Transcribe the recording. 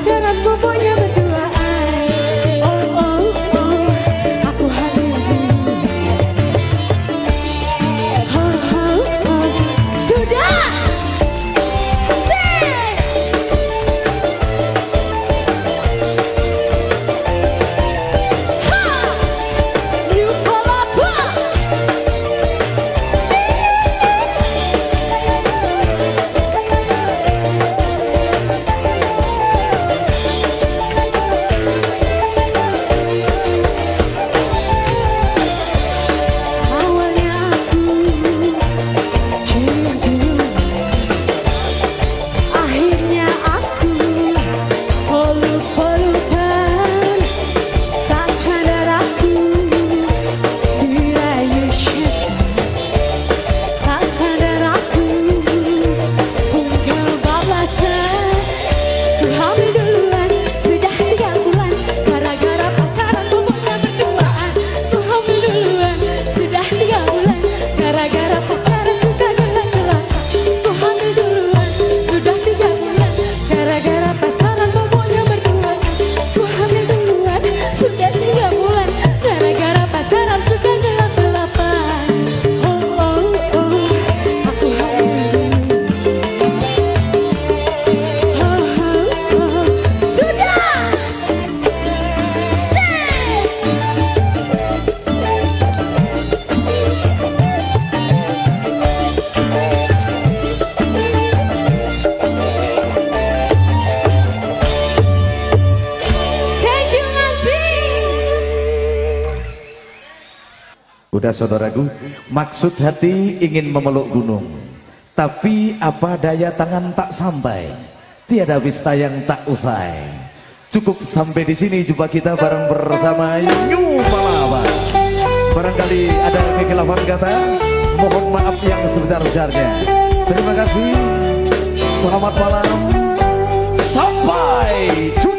pacaran pokoknya Udah saudaraku, maksud hati ingin memeluk gunung. Tapi apa daya tangan tak sampai. Tiada wista yang tak usai. Cukup sampai di sini jumpa kita bareng bersama New Palapa. Barangkali ada kekhilafan kata, mohon maaf yang sebesar-besarnya. Terima kasih. Selamat malam. Sampai jumpa.